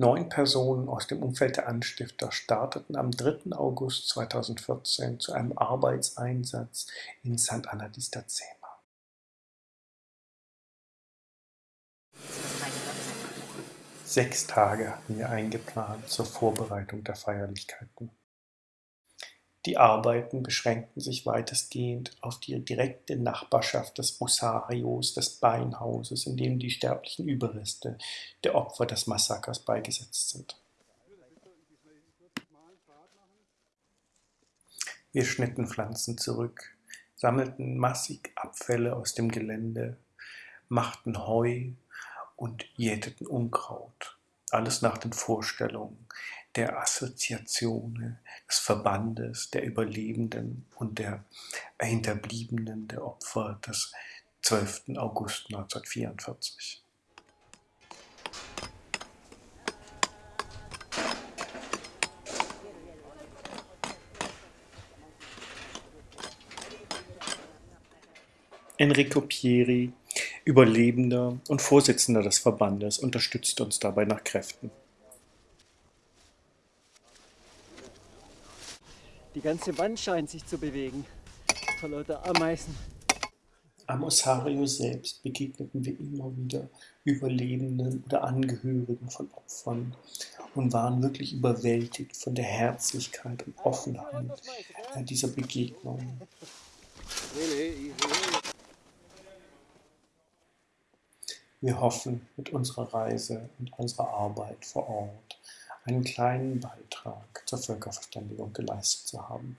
Neun Personen aus dem Umfeld der Anstifter starteten am 3. August 2014 zu einem Arbeitseinsatz in Sant'Anna di Stazzema. Sechs Tage hatten wir eingeplant zur Vorbereitung der Feierlichkeiten. Die Arbeiten beschränkten sich weitestgehend auf die direkte Nachbarschaft des Osarios, des Beinhauses, in dem die sterblichen Überreste der Opfer des Massakers beigesetzt sind. Wir schnitten Pflanzen zurück, sammelten massig Abfälle aus dem Gelände, machten Heu und jäteten Unkraut. Alles nach den Vorstellungen, der Assoziation des Verbandes der Überlebenden und der Hinterbliebenen der Opfer des 12. August 1944. Enrico Pieri, Überlebender und Vorsitzender des Verbandes, unterstützte uns dabei nach Kräften. Die ganze Wand scheint sich zu bewegen. Vor lauter Ameisen. Am Osario selbst begegneten wir immer wieder Überlebenden oder Angehörigen von Opfern und waren wirklich überwältigt von der Herzlichkeit und Offenheit dieser Begegnungen. Wir hoffen, mit unserer Reise und unserer Arbeit vor Ort einen kleinen Beitrag zur Völkerverständigung geleistet zu haben.